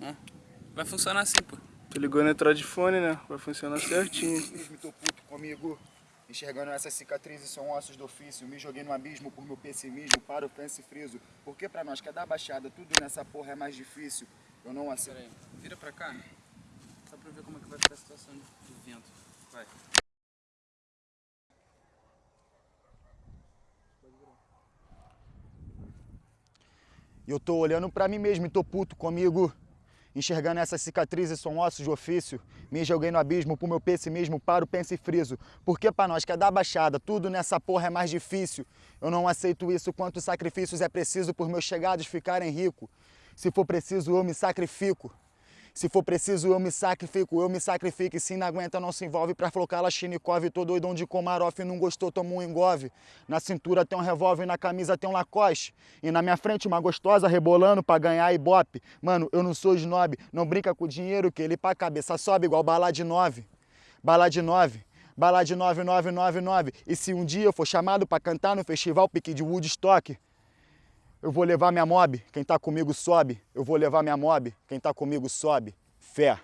Ó, vai funcionar assim, pô. Tu ligou no eletrofone, né? Vai funcionar certinho. Me tô puto comigo. Enxergando essas cicatrizes são ossos do ofício. Me joguei no abismo por meu pessimismo. Para o pense friso. Porque pra nós que é da baixada, tudo nessa porra é mais difícil. Eu não aceito. Pera aí, vira pra cá. Só pra ver como é que vai ficar a situação do vento. Vai. E eu tô olhando pra mim mesmo e tô puto comigo. Enxergando essas cicatrizes são ossos de ofício. Me joguei no abismo pro meu pessimismo, para o pense friso. Porque pra nós que é da baixada, tudo nessa porra é mais difícil. Eu não aceito isso, quantos sacrifícios é preciso por meus chegados ficarem ricos. Se for preciso, eu me sacrifico. Se for preciso, eu me sacrifico, eu me sacrifico. E se não aguenta, não se envolve pra flocar Lashnikov. Tô doidão de Komarov, não gostou, toma um engove. Na cintura tem um revólver, na camisa tem um Lacoste. E na minha frente uma gostosa rebolando pra ganhar ibope. Mano, eu não sou snob, não brinca com o dinheiro que ele pra cabeça sobe igual bala de nove. Bala de nove. Bala de 9999. E se um dia eu for chamado pra cantar no festival Pique de Woodstock, eu vou levar minha mob, quem tá comigo sobe. Eu vou levar minha mob, quem tá comigo sobe. Fé.